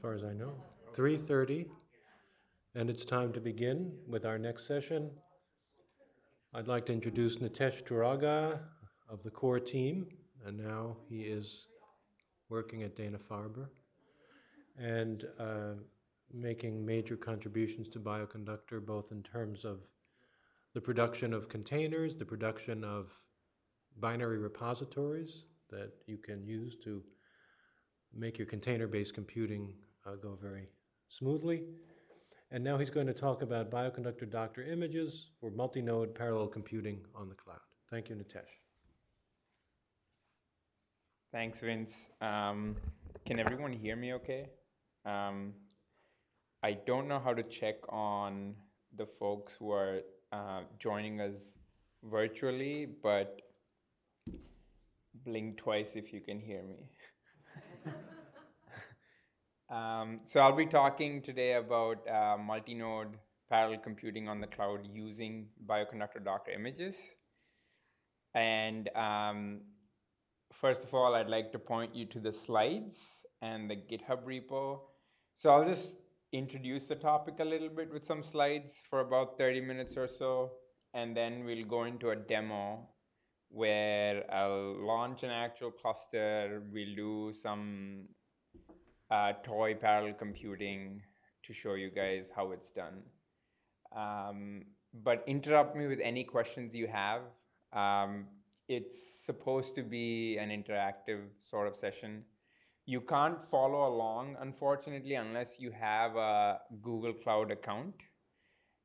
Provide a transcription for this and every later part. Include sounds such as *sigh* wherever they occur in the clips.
far as I know. 3:30, and it's time to begin with our next session. I'd like to introduce Nitesh Turaga of the core team, and now he is working at Dana-Farber and uh, making major contributions to Bioconductor, both in terms of the production of containers, the production of binary repositories that you can use to make your container-based computing uh, go very smoothly. And now he's going to talk about bioconductor Docker images for multi-node parallel computing on the cloud. Thank you, Nitesh. Thanks, Vince. Um, can everyone hear me okay? Um, I don't know how to check on the folks who are uh, joining us virtually, but blink twice if you can hear me. *laughs* um, so I'll be talking today about uh, multi-node parallel computing on the cloud using bioconductor Docker images. And um, first of all, I'd like to point you to the slides and the GitHub repo. So I'll just introduce the topic a little bit with some slides for about 30 minutes or so, and then we'll go into a demo where I'll launch an actual cluster, we'll do some uh, toy parallel computing to show you guys how it's done. Um, but interrupt me with any questions you have. Um, it's supposed to be an interactive sort of session. You can't follow along, unfortunately, unless you have a Google Cloud account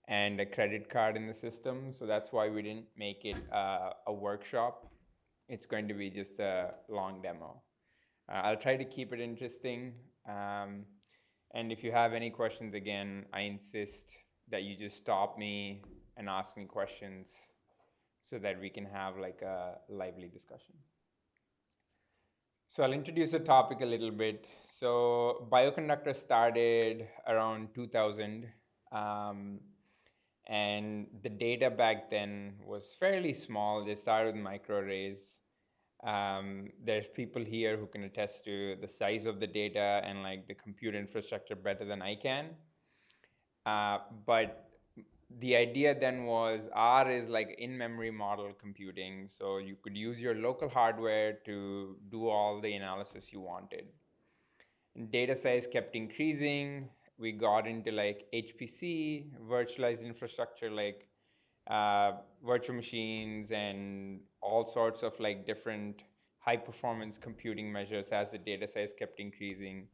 and a credit card in the system. So that's why we didn't make it uh, a workshop. It's going to be just a long demo. Uh, I'll try to keep it interesting. Um, and if you have any questions, again, I insist that you just stop me and ask me questions so that we can have like a lively discussion. So I'll introduce the topic a little bit. So Bioconductor started around 2000. Um, and the data back then was fairly small. They started with microarrays. Um, there's people here who can attest to the size of the data and like the compute infrastructure better than I can. Uh, but the idea then was R is like in-memory model computing. So you could use your local hardware to do all the analysis you wanted. And data size kept increasing we got into like HPC, virtualized infrastructure, like uh, virtual machines and all sorts of like different high performance computing measures as the data size kept increasing.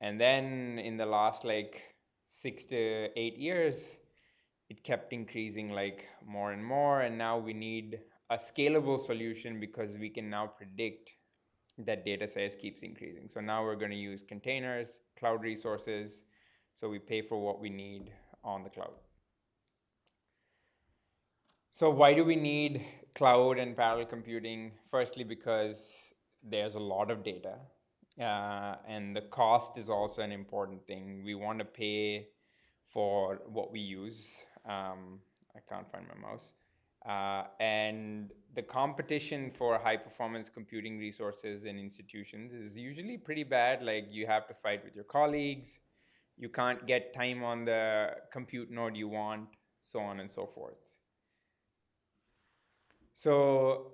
And then in the last like six to eight years, it kept increasing like more and more. And now we need a scalable solution because we can now predict that data size keeps increasing. So now we're going to use containers, cloud resources, so we pay for what we need on the cloud. So why do we need cloud and parallel computing? Firstly, because there's a lot of data uh, and the cost is also an important thing. We want to pay for what we use. Um, I can't find my mouse. Uh, and the competition for high performance computing resources in institutions is usually pretty bad. Like you have to fight with your colleagues, you can't get time on the compute node you want, so on and so forth. So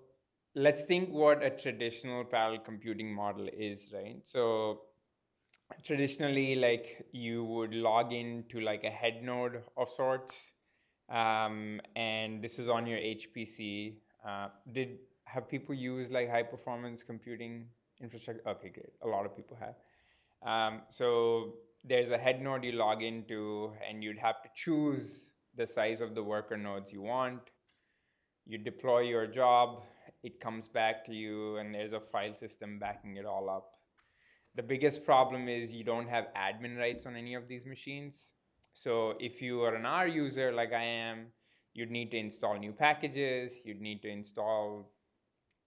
let's think what a traditional parallel computing model is, right? So traditionally, like you would log into like a head node of sorts, um, and this is on your HPC. Uh, did have people use like high performance computing infrastructure? Okay, great. A lot of people have. Um, so there's a head node you log into and you'd have to choose the size of the worker nodes you want. You deploy your job, it comes back to you and there's a file system backing it all up. The biggest problem is you don't have admin rights on any of these machines. So if you are an R user like I am, you'd need to install new packages, you'd need to install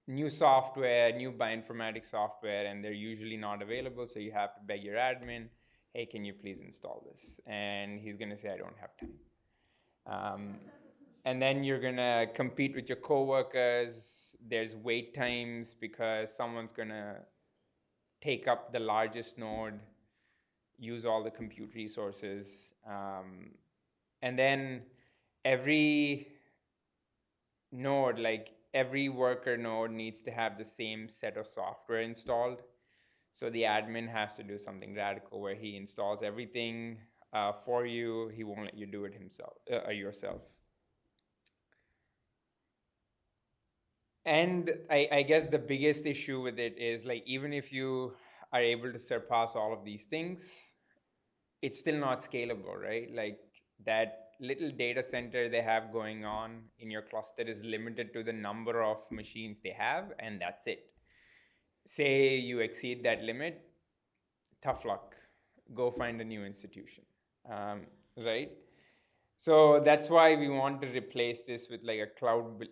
new software, new bioinformatics software, and they're usually not available, so you have to beg your admin hey, can you please install this? And he's gonna say, I don't have time. Um, and then you're gonna compete with your coworkers. There's wait times because someone's gonna take up the largest node use all the compute resources, um, and then every node, like every worker node, needs to have the same set of software installed. So the admin has to do something radical where he installs everything uh, for you. He won't let you do it himself uh, yourself. And I, I guess the biggest issue with it is like even if you are able to surpass all of these things, it's still not scalable, right? Like that little data center they have going on in your cluster is limited to the number of machines they have, and that's it. Say you exceed that limit, tough luck. Go find a new institution, um, right? So that's why we want to replace this with like a cloud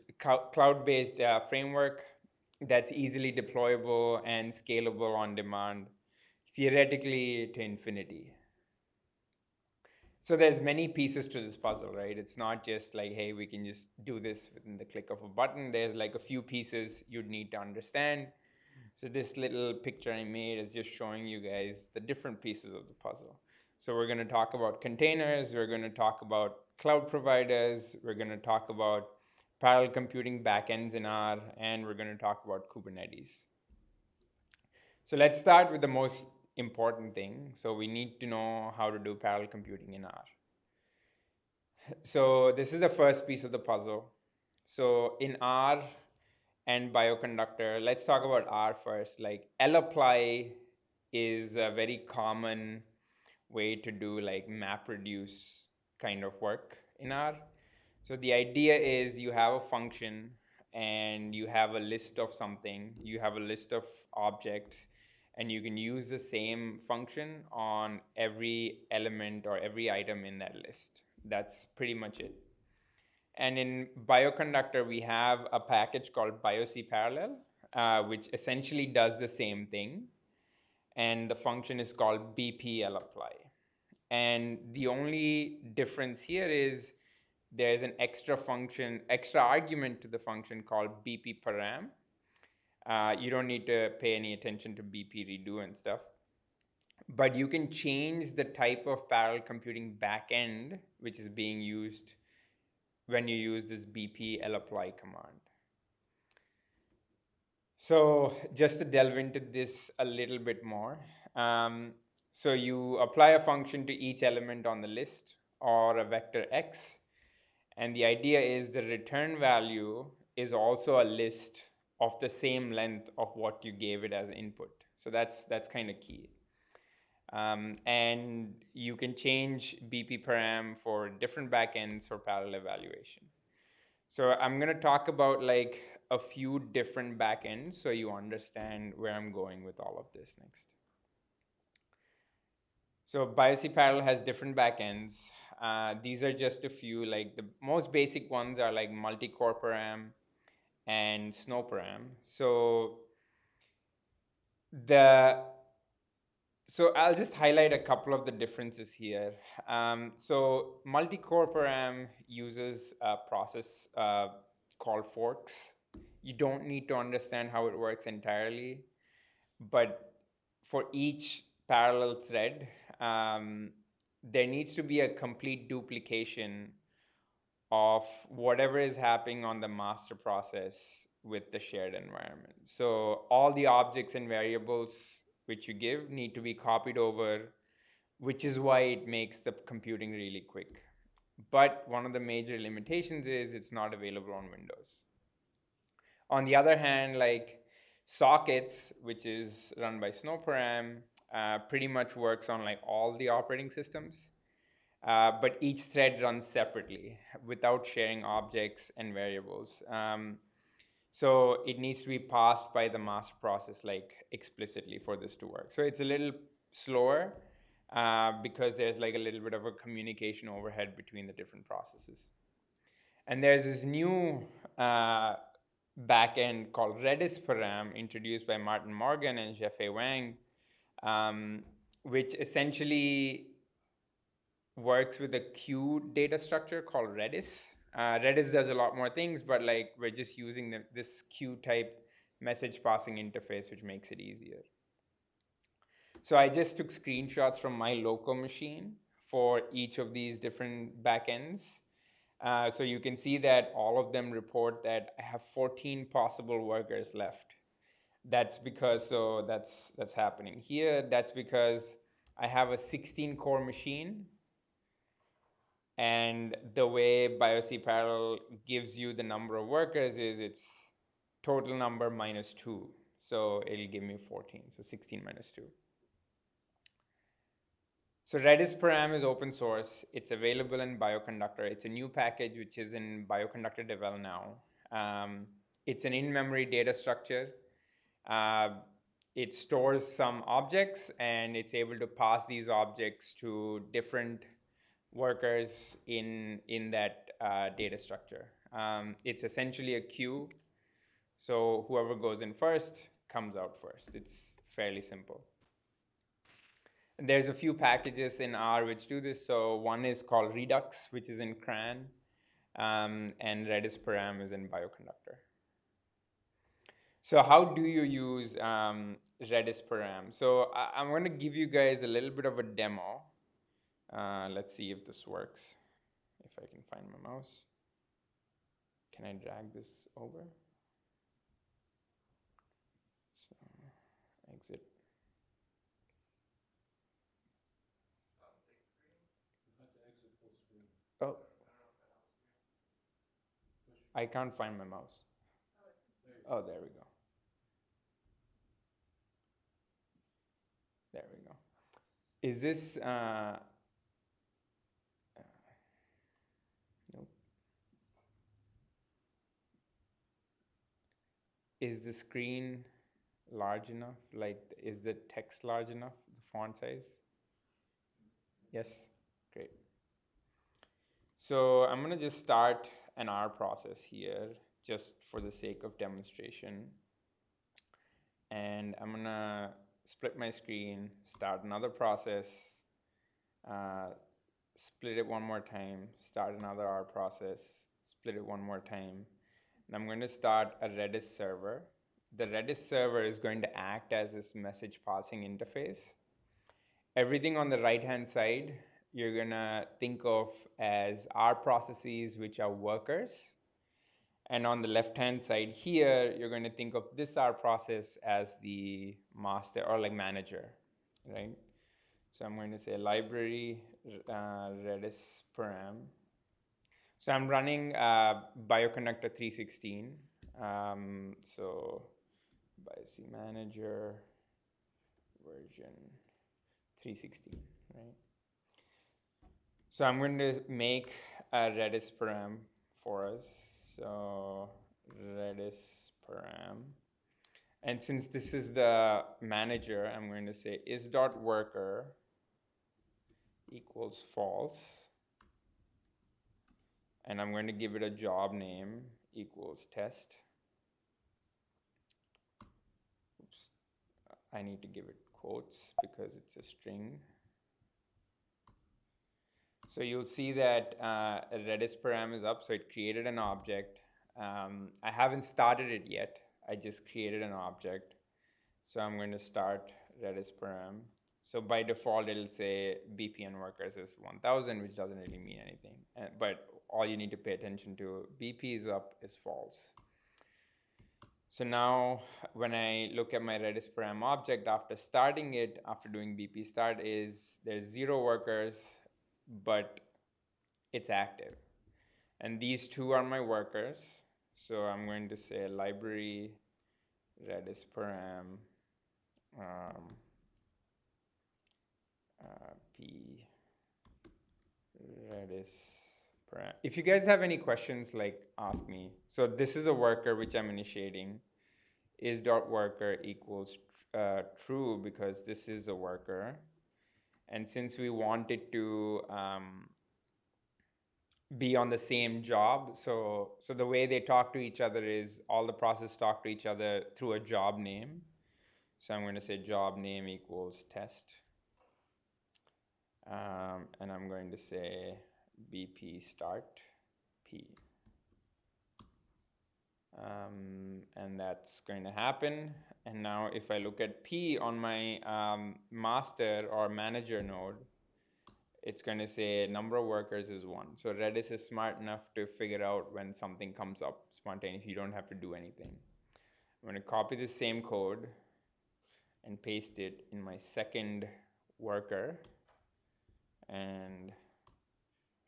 cloud-based uh, framework that's easily deployable and scalable on demand, theoretically to infinity. So there's many pieces to this puzzle, right? It's not just like, hey, we can just do this within the click of a button. There's like a few pieces you'd need to understand. So this little picture I made is just showing you guys the different pieces of the puzzle. So we're going to talk about containers, we're going to talk about cloud providers, we're going to talk about parallel computing backends in R, and we're going to talk about Kubernetes. So let's start with the most important thing. So we need to know how to do parallel computing in R. So this is the first piece of the puzzle. So in R and bioconductor, let's talk about R first. Like lapply is a very common way to do like map reduce kind of work in R. So the idea is you have a function and you have a list of something, you have a list of objects, and you can use the same function on every element or every item in that list. That's pretty much it. And in Bioconductor, we have a package called BioCParallel, uh, which essentially does the same thing. And the function is called bp-lapply. And the only difference here is there's an extra function, extra argument to the function called bp-param, uh, you don't need to pay any attention to BP redo and stuff. But you can change the type of parallel computing backend which is being used when you use this bp-lapply command. So just to delve into this a little bit more. Um, so you apply a function to each element on the list or a vector x. And the idea is the return value is also a list of the same length of what you gave it as input. So that's that's kind of key. Um, and you can change BP param for different backends for parallel evaluation. So I'm going to talk about like a few different backends so you understand where I'm going with all of this next. So BioCParallel has different backends. Uh, these are just a few, like the most basic ones are like multi-core param, and SnowParam. So the so I'll just highlight a couple of the differences here. Um, so multi-core param uses a process uh, called forks. You don't need to understand how it works entirely, but for each parallel thread, um, there needs to be a complete duplication of whatever is happening on the master process with the shared environment. So all the objects and variables which you give need to be copied over, which is why it makes the computing really quick. But one of the major limitations is it's not available on Windows. On the other hand, like sockets, which is run by SnowParam, uh, pretty much works on like all the operating systems. Uh, but each thread runs separately without sharing objects and variables. Um, so it needs to be passed by the master process like explicitly for this to work. So it's a little slower uh, because there's like a little bit of a communication overhead between the different processes. And there's this new uh, backend called Redis Param introduced by Martin Morgan and Jiefei Wang, um, which essentially works with a queue data structure called Redis. Uh, Redis does a lot more things, but like we're just using the, this queue type message passing interface, which makes it easier. So I just took screenshots from my local machine for each of these different backends. Uh, so you can see that all of them report that I have 14 possible workers left. That's because, so that's, that's happening here. That's because I have a 16 core machine and the way BIOC parallel gives you the number of workers is it's total number minus two. So it'll give me 14, so 16 minus two. So Redis param is open source. It's available in Bioconductor. It's a new package which is in Bioconductor Devel now. Um, it's an in-memory data structure. Uh, it stores some objects and it's able to pass these objects to different workers in, in that uh, data structure. Um, it's essentially a queue. So whoever goes in first comes out first. It's fairly simple. And there's a few packages in R which do this. So one is called Redux, which is in CRAN, um, and Redis param is in Bioconductor. So how do you use um, Redis param? So I, am going to give you guys a little bit of a demo. Uh, let's see if this works. If I can find my mouse. Can I drag this over? So exit. Oh. I can't find my mouse. Oh, there we go. There we go. Is this, uh. Is the screen large enough? Like, is the text large enough, the font size? Yes, great. So I'm gonna just start an R process here just for the sake of demonstration. And I'm gonna split my screen, start another process, uh, split it one more time, start another R process, split it one more time. And I'm going to start a Redis server. The Redis server is going to act as this message passing interface. Everything on the right hand side, you're gonna think of as R processes, which are workers. And on the left-hand side here, you're going to think of this R process as the master or like manager, right? So I'm going to say library uh, Redis param. So I'm running uh, Bioconductor 316. Um, so BIOC manager version 316, right? So I'm going to make a Redis param for us. So Redis param. And since this is the manager, I'm going to say is dot worker equals false. And I'm going to give it a job name equals test. Oops. I need to give it quotes because it's a string. So you'll see that uh, Redis param is up, so it created an object. Um, I haven't started it yet. I just created an object. So I'm going to start Redis param. So by default, it'll say BPN workers is 1000, which doesn't really mean anything. But all you need to pay attention to, BP is up is false. So now when I look at my Redis param object after starting it, after doing BP start is there's zero workers, but it's active. And these two are my workers. So I'm going to say library redis param um, uh, p redis param. If you guys have any questions, like ask me. So this is a worker which I'm initiating. Is dot worker equals uh, true because this is a worker. And since we wanted to um, be on the same job, so, so the way they talk to each other is all the process talk to each other through a job name. So I'm going to say job name equals test. Um, and I'm going to say BP start P. Um, and that's going to happen. And now if I look at P on my um, master or manager node, it's going to say number of workers is one. So Redis is smart enough to figure out when something comes up spontaneously. You don't have to do anything. I'm going to copy the same code and paste it in my second worker and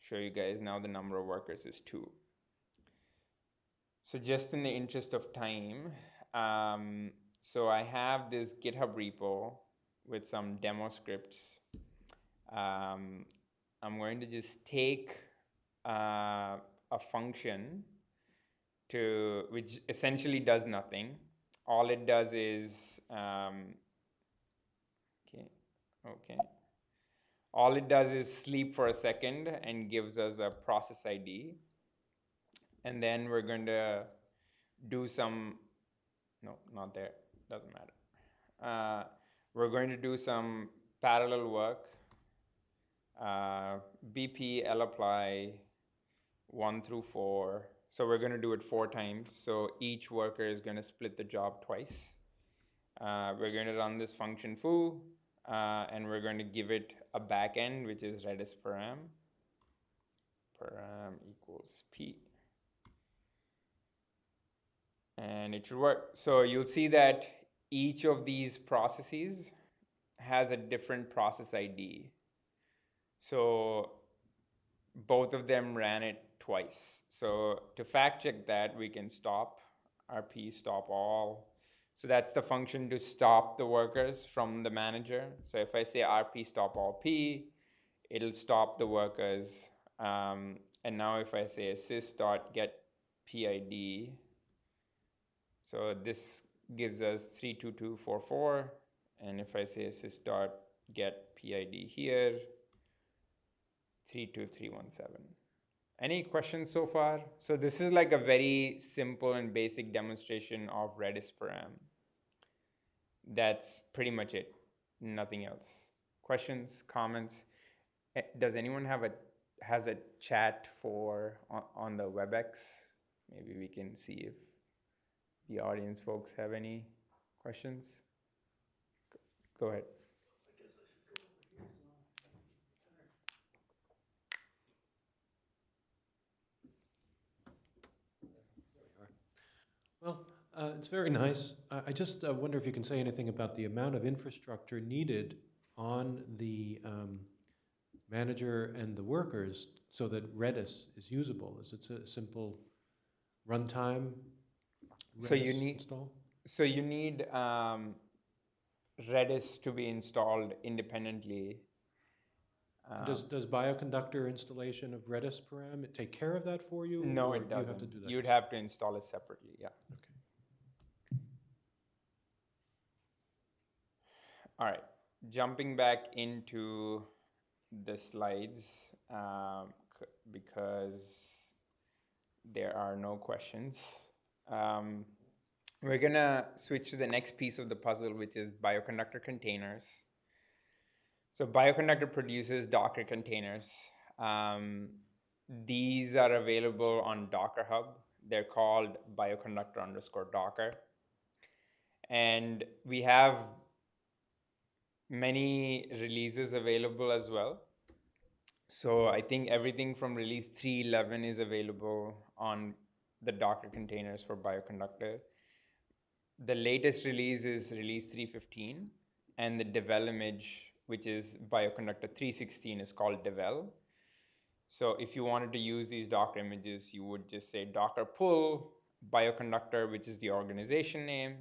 show you guys now the number of workers is two. So just in the interest of time, um, so I have this GitHub repo with some demo scripts. Um, I'm going to just take uh, a function to which essentially does nothing. All it does is um, okay, okay. All it does is sleep for a second and gives us a process ID. And then we're going to do some, no, not there, doesn't matter. Uh, we're going to do some parallel work. BP, lapply, one through four. So we're going to do it four times. So each worker is going to split the job twice. Uh, we're going to run this function foo, uh, and we're going to give it a backend, which is redis param. Param equals p. And it should work. So you'll see that each of these processes has a different process ID. So both of them ran it twice. So to fact check that, we can stop rp stop all. So that's the function to stop the workers from the manager. So if I say rp stop all p, it'll stop the workers. Um, and now if I say assist dot get PID, so this gives us 32244. And if I say assist dot get PID here, 32317. Any questions so far? So this is like a very simple and basic demonstration of Redis param. That's pretty much it, nothing else. Questions, comments? Eh, Does anyone have a, has a chat for, on, on the WebEx? Maybe we can see if the audience folks have any questions. Go ahead. Well, uh, it's very nice. I I just uh, wonder if you can say anything about the amount of infrastructure needed on the um, manager and the workers so that Redis is usable. Is it a simple runtime So you need- install? So you need um, Redis to be installed independently. Um, Does, does Bioconductor installation of Redis param take care of that for you? no, or it you have to do that You'd yourself? have to install it separately. Yeah. All right. Jumping back into the slides um, because there are no questions. Um, we're gonna switch to the next piece of the puzzle, which is bioconductor containers. So bioconductor produces Docker containers. Um, these are available on Docker Hub. They're called bioconductor underscore Docker. And we have many releases available as well. So I think everything from release 3.11 is available on the Docker containers for Bioconductor. The latest release is release 3.15, and the devel image, which is Bioconductor 3.16, is called devel. So if you wanted to use these Docker images, you would just say Docker pull Bioconductor, which is the organization name,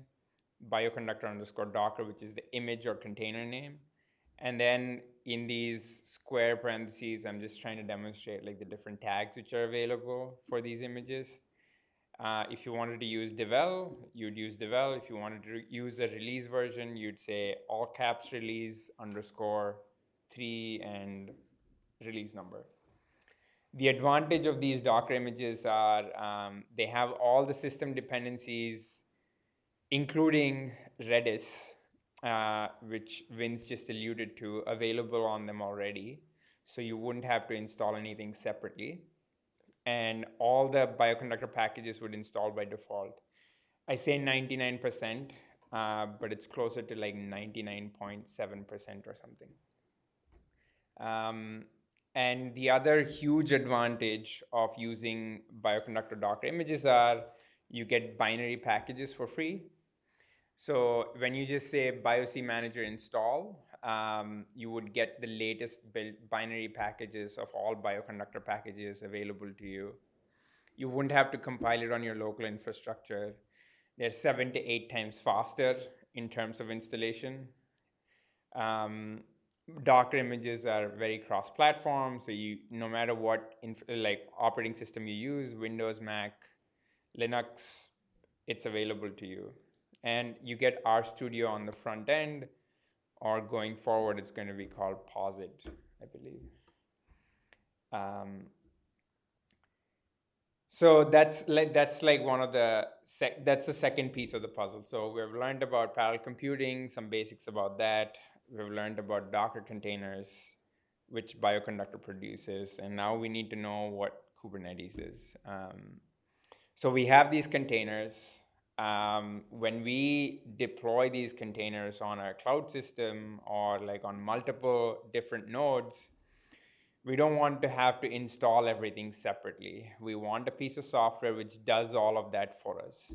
bioconductor underscore docker, which is the image or container name. And then in these square parentheses, I'm just trying to demonstrate like the different tags which are available for these images. Uh, if you wanted to use devel, you'd use devel. If you wanted to use a release version, you'd say all caps release underscore three and release number. The advantage of these Docker images are um, they have all the system dependencies including Redis, uh, which Vince just alluded to, available on them already. So you wouldn't have to install anything separately. And all the bioconductor packages would install by default. I say 99%. uh, but it's closer to like 99.7% or something. Um, and the other huge advantage of using bioconductor Docker images are you get binary packages for free. So when you just say BioC Manager install, um, you would get the latest built binary packages of all bioconductor packages available to you. You wouldn't have to compile it on your local infrastructure. They're seven to eight times faster in terms of installation. Um, Docker images are very cross-platform, so you no matter what like operating system you use, Windows, Mac, Linux, it's available to you. And you get RStudio on the front end, or going forward, it's going to be called Posit, I believe. Um, so that's like that's like one of the sec- that's the second piece of the puzzle. So we've learned about parallel computing, some basics about that we've learned about Docker containers, which Bioconductor produces, and now we need to know what Kubernetes is. Um, so we have these containers. Um, when we deploy these containers on our cloud system or like on multiple different nodes, we don't want to have to install everything separately. We want a piece of software which does all of that for us.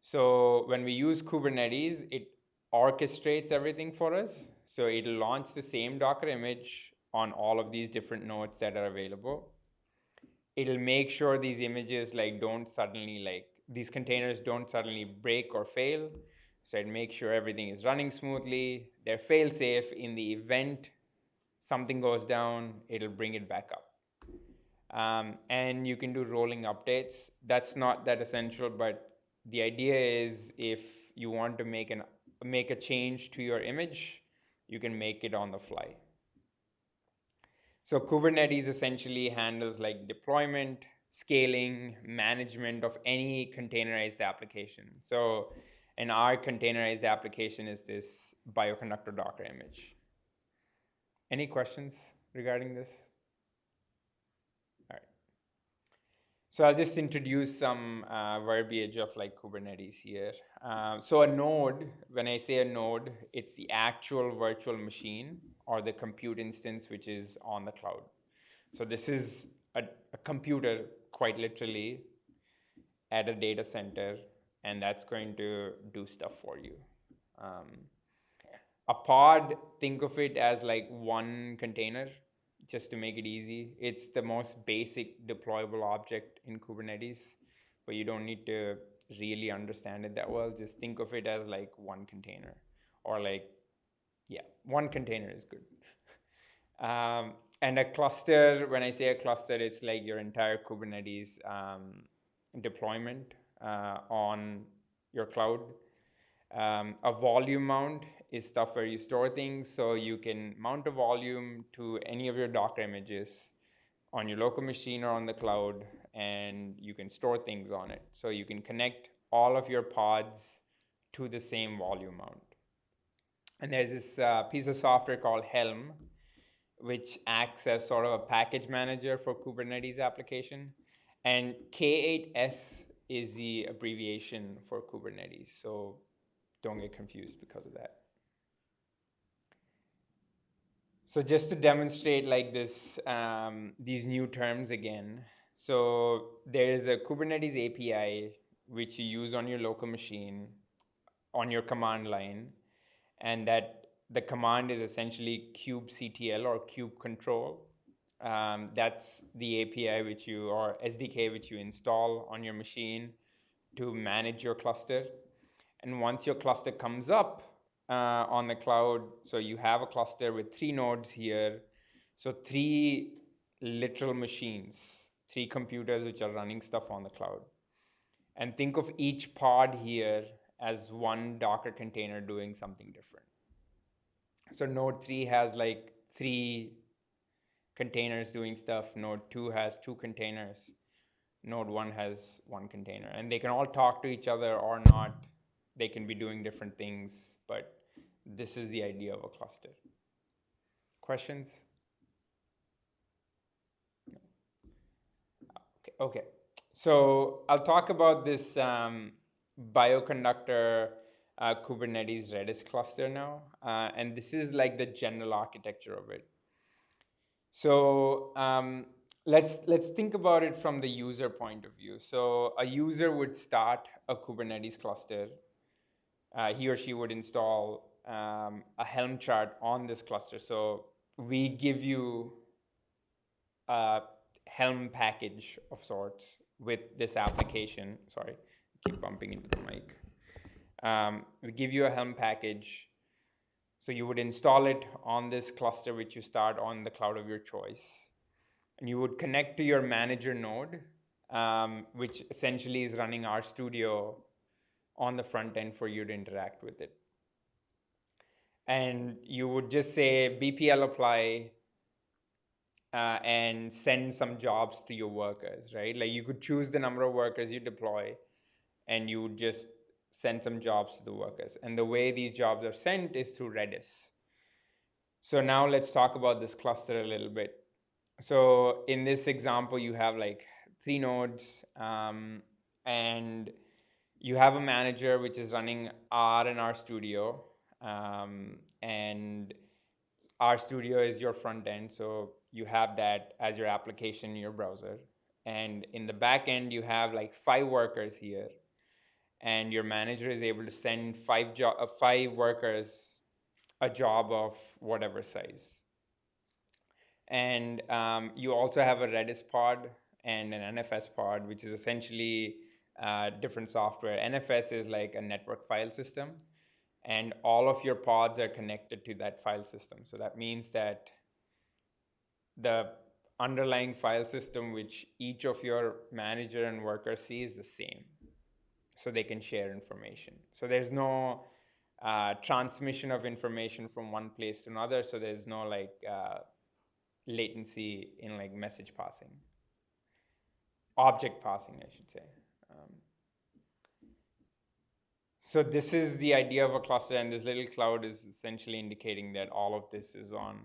So when we use Kubernetes, it orchestrates everything for us. So it'll launch the same Docker image on all of these different nodes that are available. It'll make sure these images like don't suddenly like these containers don't suddenly break or fail. So it makes sure everything is running smoothly. They're fail safe in the event something goes down, it'll bring it back up. Um, and you can do rolling updates. That's not that essential, but the idea is if you want to make an make a change to your image, you can make it on the fly. So Kubernetes essentially handles like deployment, scaling, management of any containerized application. So and our containerized application is this bioconductor Docker image. Any questions regarding this? All right. So I'll just introduce some uh, verbiage of like Kubernetes here. Uh, so a node, when I say a node, it's the actual virtual machine or the compute instance which is on the cloud. So this is a, a computer, quite literally, at a data center, and that's going to do stuff for you. Um, a pod, think of it as like one container just to make it easy. It's the most basic deployable object in Kubernetes, but you don't need to really understand it that well. Just think of it as like one container or like, yeah, one container is good. *laughs* um, and a cluster, when I say a cluster, it's like your entire Kubernetes um, deployment uh, on your cloud. Um, a volume mount is stuff where you store things. So you can mount a volume to any of your Docker images on your local machine or on the cloud, and you can store things on it. So you can connect all of your pods to the same volume mount. And there's this uh, piece of software called Helm, which acts as sort of a package manager for Kubernetes application. And K8S is the abbreviation for Kubernetes. So don't get confused because of that. So just to demonstrate like this, um, these new terms again. So there is a Kubernetes API which you use on your local machine on your command line. And that the command is essentially kubectl or kube control. Um, that's the API which you, or SDK which you install on your machine to manage your cluster. And once your cluster comes up, uh, on the cloud. So you have a cluster with three nodes here. So three literal machines, three computers which are running stuff on the cloud. And think of each pod here as one Docker container doing something different. So node three has like three containers doing stuff. Node two has two containers. Node one has one container. And they can all talk to each other or not. They can be doing different things but this is the idea of a cluster. Questions? Okay, okay. So I'll talk about this um, bioconductor uh, Kubernetes Redis cluster now, uh, and this is like the general architecture of it. So um, let's let's think about it from the user point of view. So a user would start a Kubernetes cluster. Uh, he or she would install um, a Helm chart on this cluster. So we give you a Helm package of sorts with this application. Sorry, keep bumping into the mic. Um, we give you a Helm package. So you would install it on this cluster, which you start on the cloud of your choice. And you would connect to your manager node, um, which essentially is running RStudio on the front end for you to interact with it. And you would just say BPL apply uh, and send some jobs to your workers, right? Like you could choose the number of workers you deploy and you would just send some jobs to the workers. And the way these jobs are sent is through Redis. So now let's talk about this cluster a little bit. So in this example, you have like three nodes um, and you have a manager which is running R and RStudio. Um, and R Studio is your front end. So you have that as your application in your browser. And in the back end, you have like five workers here and your manager is able to send five job uh, five workers a job of whatever size. And um, you also have a Redis pod and an NFS pod, which is essentially uh, different software. NFS is like a network file system, and all of your pods are connected to that file system. So that means that the underlying file system, which each of your manager and worker see, is the same so they can share information. So there's no uh, transmission of information from one place to another. So there's no like uh, latency in like message passing, object passing, I should say. Um, so this is the idea of a cluster, and this little cloud is essentially indicating that all of this is on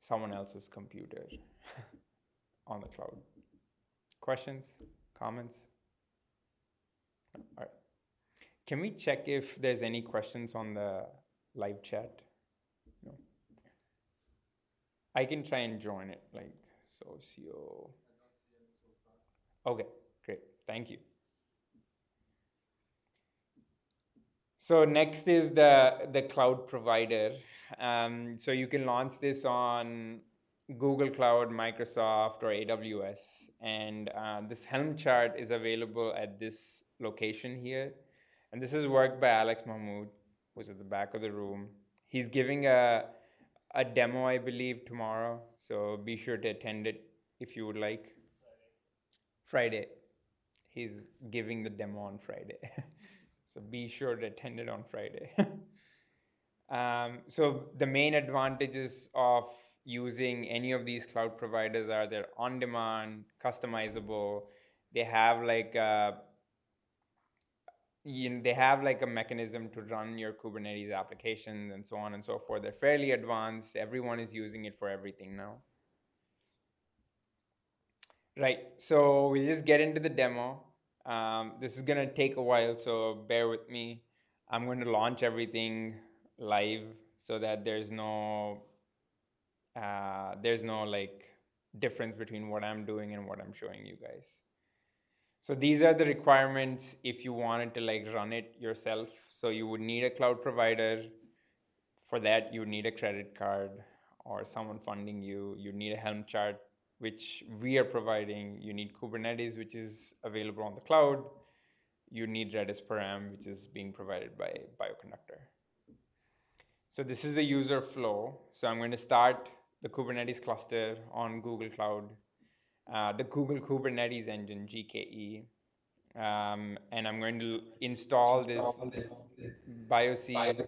someone else's computer *laughs* on the cloud. Questions, comments? All right. Can we check if there's any questions on the live chat? No. I can try and join it, like socio. Okay, great. Thank you. So next is the the cloud provider. Um, so you can launch this on Google Cloud, Microsoft, or AWS. And uh, this Helm chart is available at this location here. And this is work by Alex Mahmoud, who's at the back of the room. He's giving a, a demo, I believe, tomorrow. So be sure to attend it if you would like. Friday. He's giving the demo on Friday. *laughs* so be sure to attend it on Friday. *laughs* um, so the main advantages of using any of these cloud providers are they're on demand, customizable. They have like a, you know, they have like a mechanism to run your Kubernetes applications and so on and so forth. They're fairly advanced. Everyone is using it for everything now. Right, so we'll just get into the demo. Um, this is gonna take a while, so bear with me. I'm going to launch everything live so that there's no uh, there's no like difference between what I'm doing and what I'm showing you guys. So these are the requirements if you wanted to like run it yourself. So you would need a cloud provider. For that, you need a credit card or someone funding you. You need a Helm chart, which we are providing. You need Kubernetes, which is available on the cloud. You need Redis param, which is being provided by Bioconductor. So this is the user flow. So I'm going to start the Kubernetes cluster on Google Cloud, uh, the Google Kubernetes Engine, GKE. Um, and I'm going to install this BioC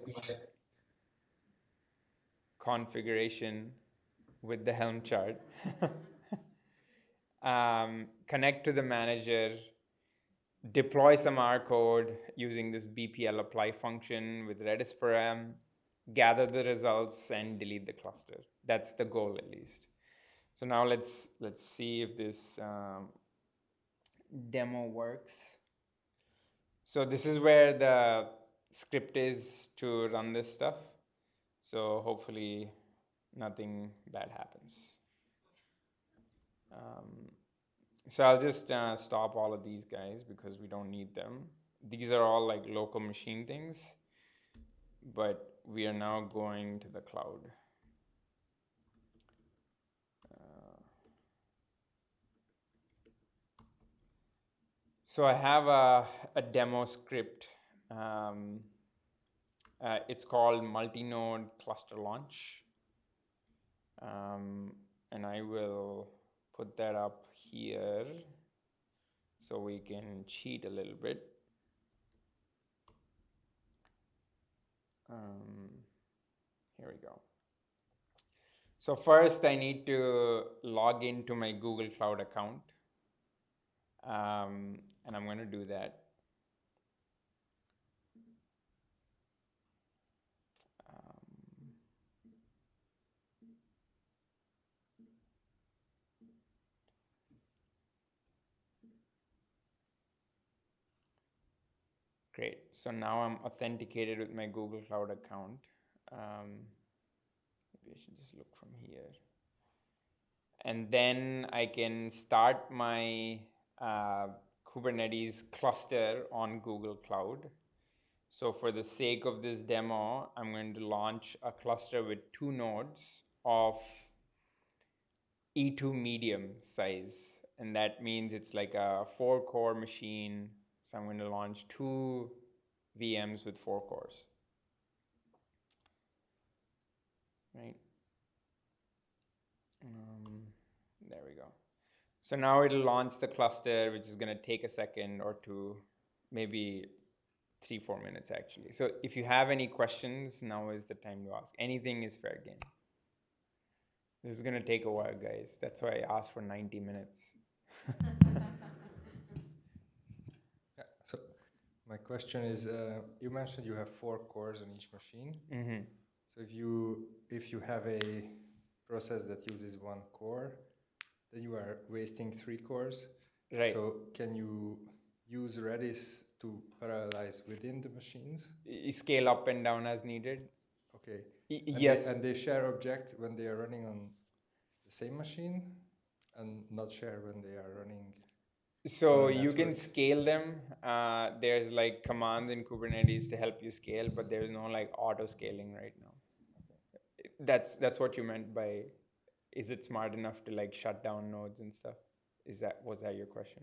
configuration with the Helm chart. *laughs* um, connect to the manager, deploy some R code using this BPL apply function with Redis param, gather the results and delete the cluster. That's the goal at least. So now let's let's see if this um, demo works. So this is where the script is to run this stuff. So hopefully nothing bad happens. Um, so I'll just uh, stop all of these guys because we don't need them. These are all like local machine things, but we are now going to the cloud. So I have a, a demo script. Um, uh, it's called multi-node cluster launch. Um, and I will put that up here so we can cheat a little bit. Um, here we go. So first I need to log into my Google Cloud account. Um, and I'm going to do that. Um, Great. So now I'm authenticated with my Google Cloud account. Um, maybe I should just look from here. And then I can start my uh, Kubernetes cluster on Google Cloud. So for the sake of this demo, I'm going to launch a cluster with two nodes of E2 medium size. And that means it's like a four core machine. So I'm going to launch two VMs with four cores. Right. So now it'll launch the cluster, which is going to take a second or two, maybe three, four minutes actually. So if you have any questions, now is the time to ask. Anything is fair game. This is going to take a while, guys. That's why I asked for 90 minutes. *laughs* Yeah, so my question is, uh, you mentioned you have four cores on each machine. hmm So if you if you have a process that uses one core, then you are wasting three cores. Right. So can you use Redis to parallelize within the machines? Y- scale up and down as needed. Okay. Y- And yes. They, and they share object when they are running on the same machine, and not share when they are running. So you can scale them. Uh, there's like commands in Kubernetes to help you scale, but there's no like auto scaling right now. That's that's what you meant by, is it smart enough to like shut down nodes and stuff? Is that was that your question?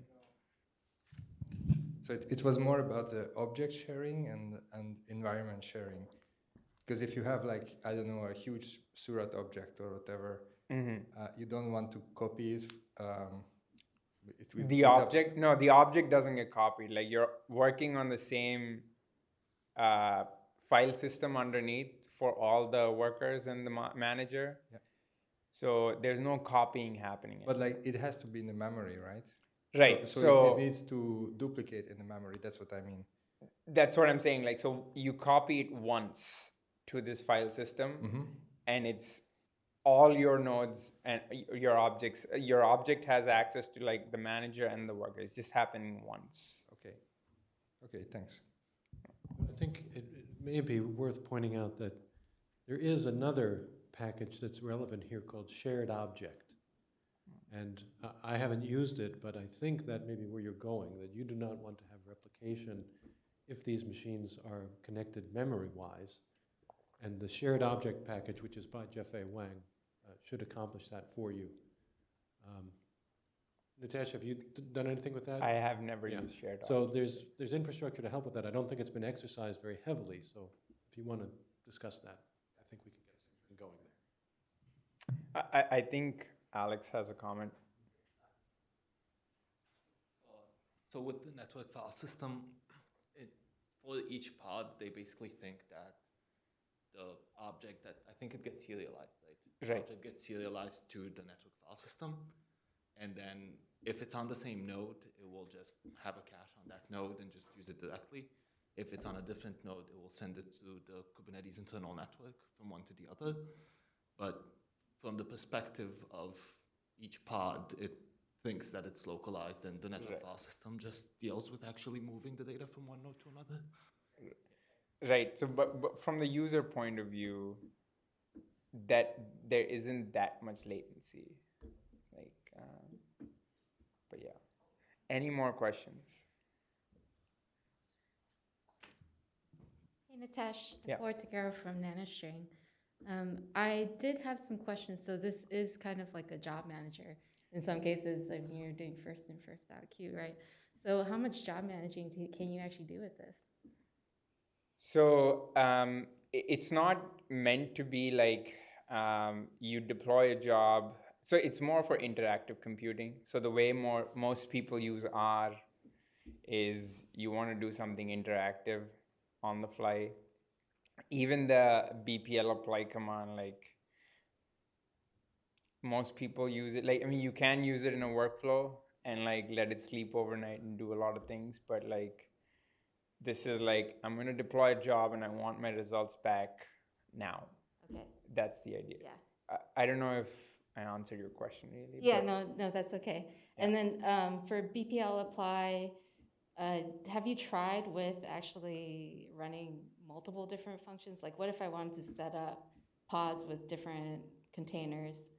So it, it was more about the object sharing and, and environment sharing. Because if you have like, I don't know, a huge Seurat object or whatever, hmm uh, you don't want to copy it. Um, it The up- object, no, the object doesn't get copied. Like you're working on the same uh, file system underneath for all the workers and the ma- manager. Yeah. So there's no copying happening. But like it has to be in the memory, right? right. So, So, so it, it needs to duplicate in the memory. That's what I mean. that's what I'm saying. Like, so you copy it once to this file system, Mm-hmm. and it's all your nodes and your objects. Your object has access to like the manager and the worker. It's just happening once. Okay. Okay, thanks. I think it it may be worth pointing out that there is another package that's relevant here called shared object. And I- I haven't used it, but I think that may be where you're going, that you do not want to have replication if these machines are connected memory-wise. And the shared object package, which is by Jiefei Wang, uh, should accomplish that for you. Um, Nitesh, have you done anything with that? I have never Yeah. used shared. So there's, there's infrastructure to help with that. I don't think it's been exercised very heavily, so if you want to discuss that, I think we can get going there. I, I- I think Alex has a comment. So with the network file system, it, for each pod, they basically think that the object that, I think it gets serialized, right? Right. Object gets serialized to the network file system. And then if it's on the same node, it will just have a cache on that node and just use it directly. If it's on a different node, it will send it to the Kubernetes internal network from one to the other. But from the perspective of each pod, it thinks that it's localized and the network Right. file system just deals with actually moving the data from one node to another. Right. So, but, but from the user point of view, that there isn't that much latency. Like, um, but yeah. Any more questions? Nitesh, Yeah. Nicole Tagaro from NanoString. Um, I did have some questions. So this is kind of like a job manager. In some cases, I mean, you're doing first in, first out queue, right? So how much job managing can you actually do with this? So um, it's not meant to be like um, you deploy a job. So it's more for interactive computing. So the way more most people use R is you want to do something interactive on the fly. Even the BPL apply command, like most people use it. Like I mean, you can use it in a workflow and like let it sleep overnight and do a lot of things, but like this is like i'm going to deploy a job and i want my results back now Okay, that's the idea yeah. I, I don't know if i answered your question really Yeah, no, no, that's okay. And then um, for BPL apply, uh, have you tried with actually running multiple different functions? Like, what if I wanted to set up pods with different containers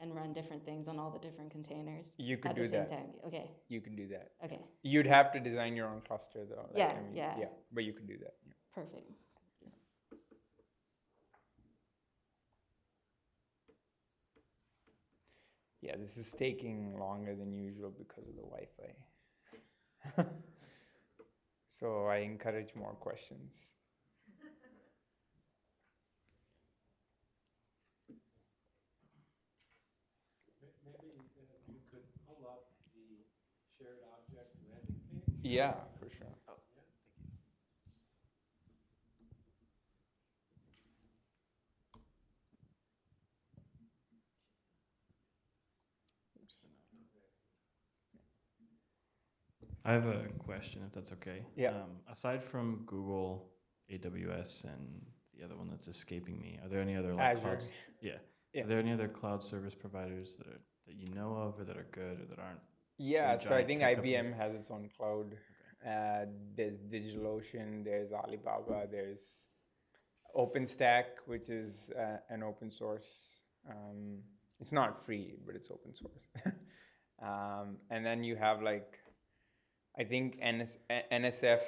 and run different things on all the different containers you could at do the same that time? Okay, you can do that okay, you'd have to design your own cluster though Yeah, I mean, yeah. yeah but you can do that yeah. perfect. yeah this is taking longer than usual because of the wi-fi *laughs* so i encourage more questions Maybe you could pull up the shared object landing page. yeah for sure I have a question, if that's okay. Yeah. Um, aside from Google, AWS, and the other one that's escaping me, are there any other like Azure. clouds? Yeah. Yeah. Are there any other cloud service providers that are that you know of, or that are good, or that aren't? Yeah, so I think IBM companies. has its own cloud. Uh, there's DigitalOcean, there's Alibaba, there's OpenStack, which is uh, an open source. Um, it's not free, but it's open source. *laughs* um, and then you have like, I think NS- NSF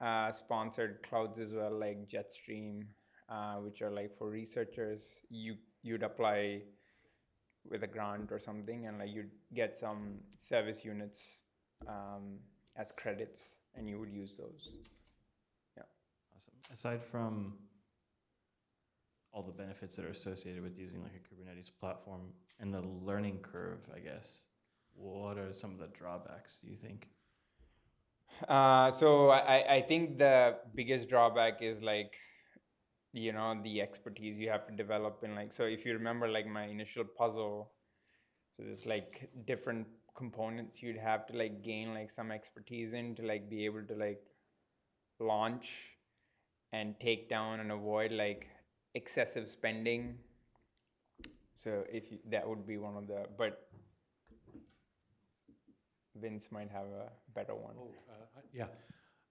uh, sponsored clouds as well, like Jetstream, uh, which are like for researchers. You you'd apply with a grant or something and like you'd get some service units um, as credits and you would use those Yeah. Awesome. Aside from all the benefits that are associated with using like a Kubernetes platform and the learning curve, I guess, what are some of the drawbacks? Do you think? Uh, so I, I think the biggest drawback is like you know the expertise you have to develop in like so if you remember like my initial puzzle so there's like different components you'd have to like gain like some expertise in to like be able to like launch and take down and avoid like excessive spending. So if you, that would be one of the but vince might have a better one Oh, uh, yeah.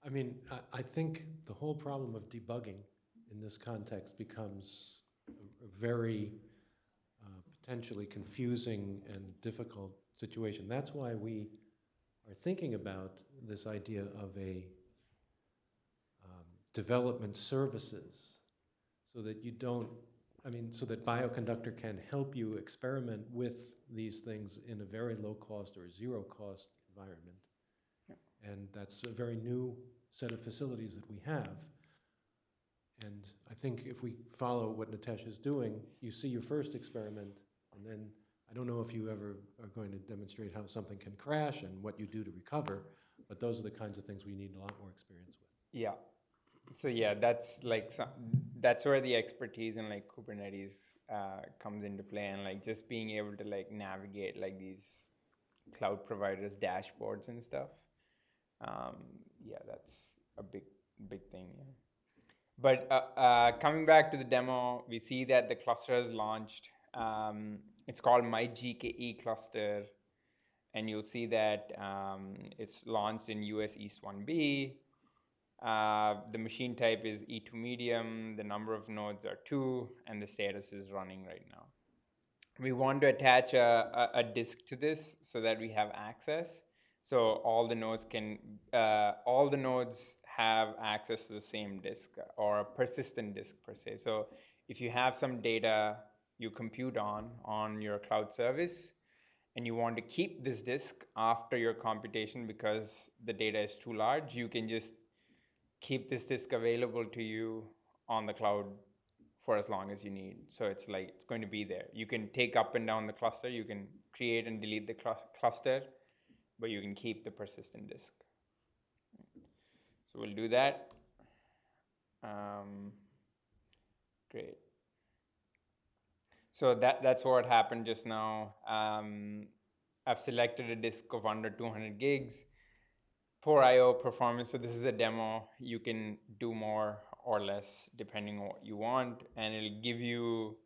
I mean, I, I think the whole problem of debugging in this context becomes a, a very uh, potentially confusing and difficult situation. That's why we are thinking about this idea of a um, development services so that you don't, I mean, so that Bioconductor can help you experiment with these things in a very low cost or zero cost environment. And that's a very new set of facilities that we have. And I think if we follow what Nitesh is doing, you see your first experiment, and then I don't know if you ever are going to demonstrate how something can crash and what you do to recover, but those are the kinds of things we need a lot more experience with. Yeah. So yeah, that's like some, that's where the expertise in like Kubernetes uh, comes into play, and like just being able to like navigate like these cloud providers dashboards and stuff. Um, yeah, that's a big big thing. Yeah. But uh, uh, coming back to the demo, we see that the cluster has launched. Um, it's called My GKE cluster, and you'll see that um, it's launched in US East 1B Uh, the machine type is E2 medium, the number of nodes are two, and the status is running right now. We want to attach a, a, a disk to this so that we have access. So all the nodes can, uh, all the nodes have access to the same disk or a persistent disk per se. So if you have some data you compute on on your cloud service and you want to keep this disk after your computation because the data is too large, you can just keep this disk available to you on the cloud for as long as you need. So it's like it's going to be there. You can take up and down the cluster, you can create and delete the cl cluster, but you can keep the persistent disk. So we'll do that. Um, great. So that, that's what happened just now. Um, I've selected a disk of under 200 gigs. Poor IO performance, so this is a demo. You can do more or less depending on what you want. And it'll give you,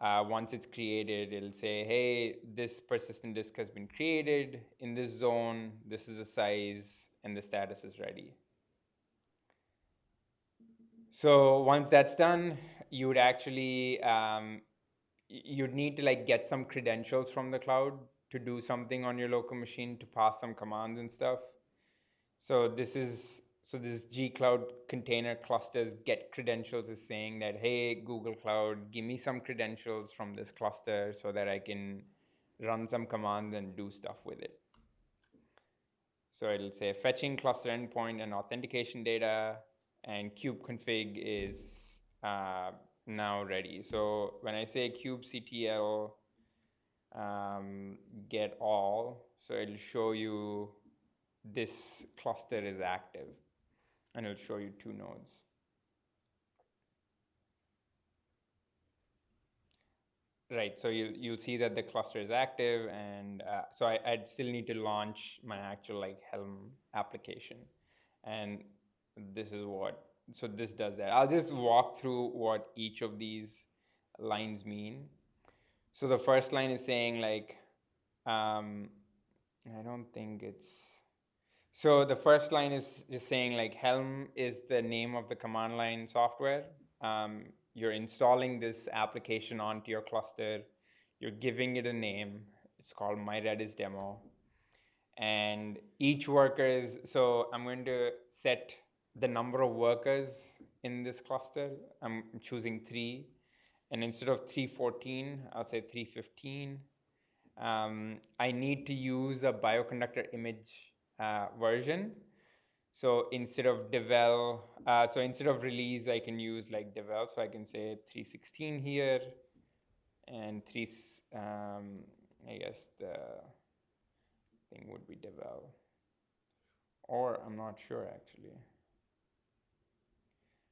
uh, once it's created, it'll say, hey, this persistent disk has been created in this zone. This is the size and the status is ready. So once that's done, you would actually um, you'd need to like get some credentials from the cloud to do something on your local machine to pass some commands and stuff. So this is so this G Cloud container clusters get credentials is saying that hey Google Cloud, give me some credentials from this cluster so that I can run some commands and do stuff with it. So it'll say fetching cluster endpoint and authentication data, and kubeconfig is uh, now ready. So when I say kubectl um, get all, so it'll show you this cluster is active and it'll show you two nodes. Right, so you'll, you'll see that the cluster is active and uh, so I, I'd still need to launch my actual like Helm application. And this is what so this does that. I'll just walk through what each of these lines mean. So the first line is saying like, um, I don't think it's, so the first line is just saying like Helm is the name of the command line software. Um, you're installing this application onto your cluster. You're giving it a name. It's called My Redis demo. And each worker is, so I'm going to set the number of workers in this cluster. I'm choosing three. And instead of 314, I'll say 315. Um, I need to use a bioconductor image uh, version. So instead of devel, uh, so instead of release, I can use like devel. So I can say 316 here and three, um, I guess the thing would be devel. Or I'm not sure actually.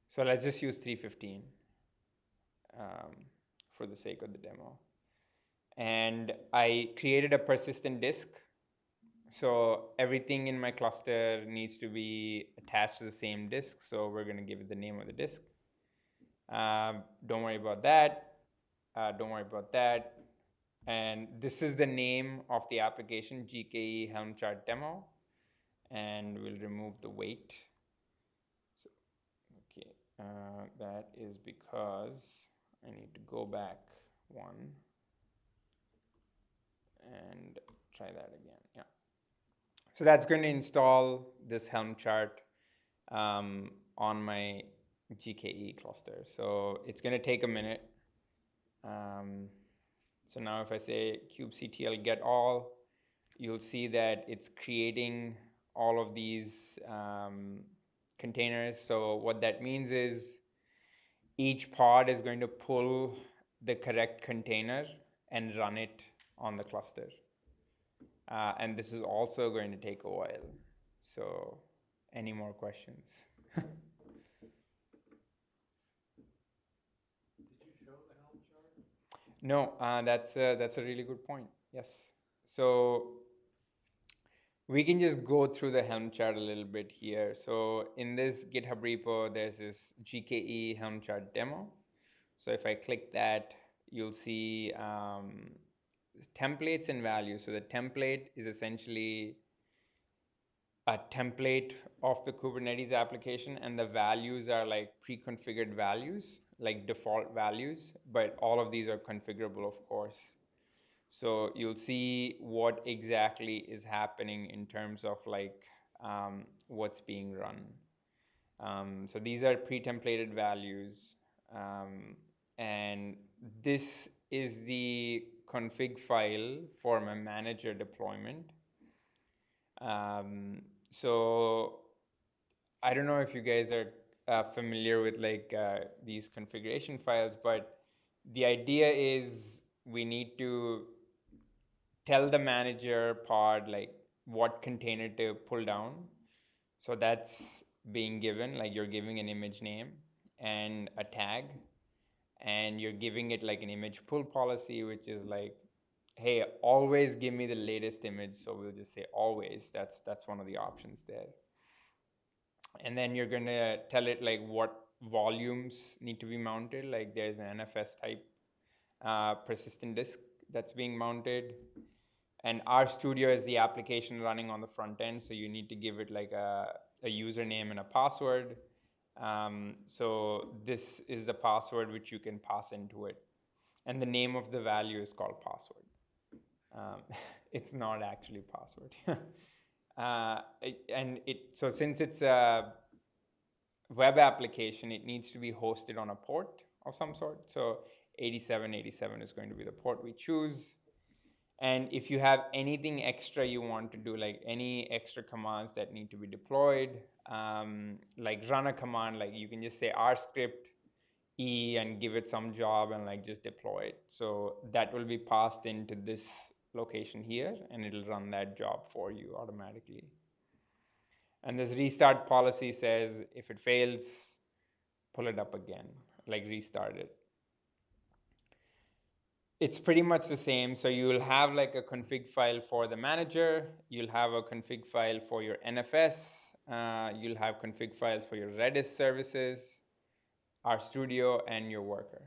So let's just use 315 um, for the sake of the demo. And I created a persistent disk. So everything in my cluster needs to be attached to the same disk. So we're going to give it the name of the disk. Um, don't worry about that. Uh, don't worry about that. And this is the name of the application, GKE Helm Chart Demo. And we'll remove the weight wait. Uh, that is because I need to go back one and try that again. So that's going to install this Helm chart um, on my GKE cluster. So it's going to take a minute. Um, so now if I say kubectl get all, you'll see that it's creating all of these um, containers. So what that means is each pod is going to pull the correct container and run it on the cluster. Uh, and this is also going to take a while. So any more questions? *laughs* Did you show No, uh, that's a, that's a really good point. Yes. So we can just go through the Helm chart a little bit here. So in this GitHub repo, there's this GKE Helm chart demo. So if I click that, you'll see um, templates and values. So the template is essentially a template of the Kubernetes application, and the values are like pre-configured values, like default values, but all of these are configurable, of course. So you'll see what exactly is happening in terms of like um, what's being run. Um, so these are pre-templated values, um, and this is the config file for my manager deployment. Um, so I don't know if you guys are uh, familiar with like uh, these configuration files, but the idea is we need to tell the manager pod like what container to pull down. So that's being given, like you're giving an image name and a tag, and you're giving it like an image pull policy, which is like, hey, always give me the latest image. So we'll just say always. That's that's one of the options there. And then you're gonna tell it like what volumes need to be mounted. Like there's an NFS type uh, persistent disk that's being mounted and RStudio is the application running on the front end so you need to give it like a, a username and a password um, so this is the password which you can pass into it. And the name of the value is called password. Um, *laughs* it's not actually password. *laughs* Uh, and it so since it's a web application it needs to be hosted on a port of some sort. So 8787 is going to be the port we choose. And if you have anything extra you want to do, like any extra commands that need to be deployed, um, like run a command, like you can just say R script E and give it some job and like just deploy it. So that will be passed into this location here and it'll run that job for you automatically. And this restart policy says if it fails, pull it up again, like restart it it's pretty much the same. So you will have like a config file for the manager. You'll have a config file for your NFS. Uh, you'll have config files for your Redis services, RStudio, and your worker.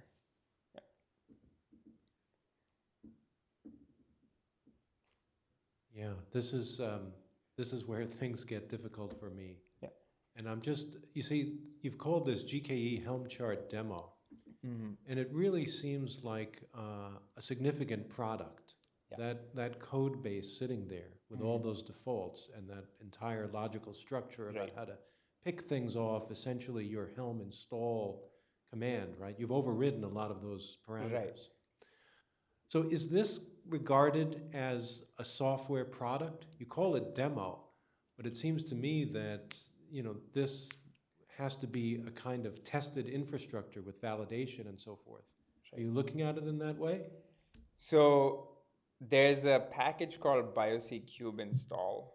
Yeah, this is, um, this is where things get difficult for me. Yeah. And I'm just, you see, you've called this GKE Helm chart demo. And it really seems like uh, a significant product. Yeah. That, that code base sitting there with all mm-hmm. those defaults and that entire logical structure about Right. how to pick things off, essentially your Helm install command, right? You've overridden a lot of those parameters. So is this regarded as a software product? You call it demo, but it seems to me that, you know, this has to be a kind of tested infrastructure with validation and so forth. Are you looking at it in that way? So there's a package called BioC Kube install,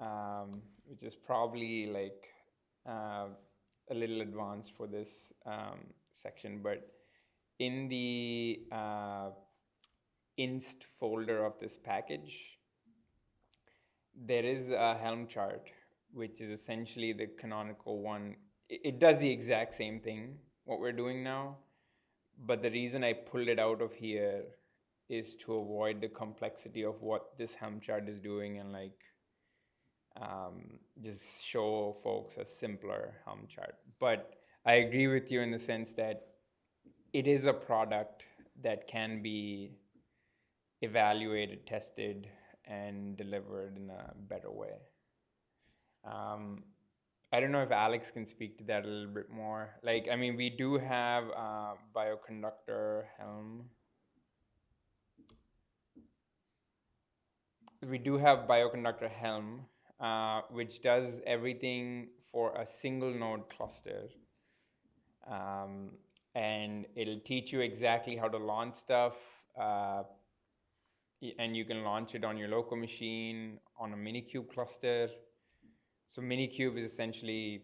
um, which is probably like uh, a little advanced for this um, section, but in the uh, inst folder of this package, there is a Helm chart, which is essentially the canonical one. It, it does the exact same thing, what we're doing now, but the reason I pulled it out of here is to avoid the complexity of what this Helm chart is doing and like um, just show folks a simpler Helm chart. But I agree with you in the sense that it is a product that can be evaluated, tested, and delivered in a better way. Um, I don't know if Alex can speak to that a little bit more. Like, I mean, we do have uh, bioconductor Helm. We do have bioconductor Helm, uh, which does everything for a single node cluster. Um, and it'll teach you exactly how to launch stuff. Uh, and you can launch it on your local machine, on a Minikube cluster. So Minikube is essentially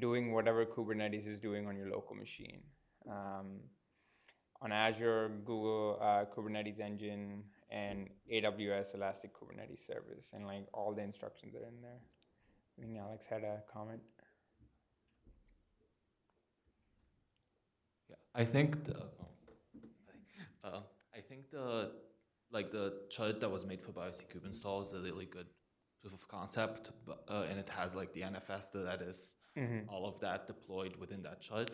doing whatever Kubernetes is doing on your local machine. Um, on Azure, Google uh, Kubernetes Engine, and AWS Elastic Kubernetes Service, and like all the instructions are in there. I think Alex had a comment. Yeah, I think the, oh, uh, I think the, like the chart that was made for BioC Kube install is a really good proof of concept, but, uh, and it has like the NFS, the Redis, all of that deployed within that chart.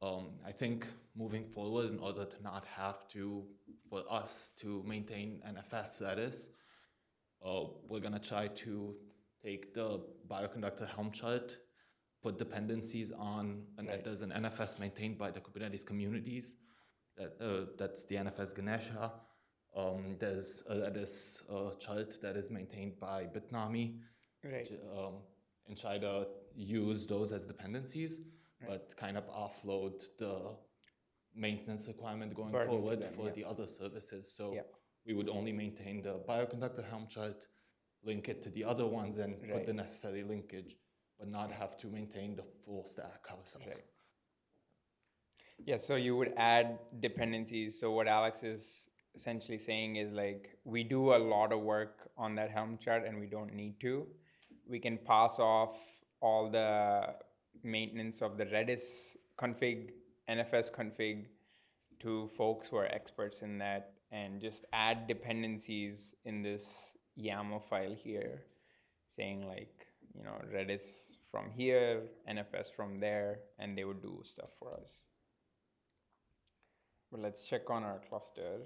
Um, I think moving forward, in order to not have to, for us to maintain NFS Redis, uh, we're gonna try to take the bioconductor Helm chart, put dependencies on, and Right. there's an NFS maintained by the Kubernetes communities. That uh, that's the NFS Ganesha. Um, there's a Redis uh, chart that is maintained by Bitnami, Right. j- um, and try to use those as dependencies, but kind of offload the maintenance requirement going Burden forward them, for yeah. the other services. So Yeah. we would only maintain the bioconductor Helm chart, link it to the other ones, and put the necessary linkage, but not have to maintain the full stack ourselves. Right. Yeah, so you would add dependencies. So what Alex is essentially saying is like we do a lot of work on that Helm chart and we don't need to. We can pass off all the maintenance of the Redis config, NFS config to folks who are experts in that and just add dependencies in this YAML file here saying like, you know, Redis from here, NFS from there, and they would do stuff for us. But let's check on our cluster.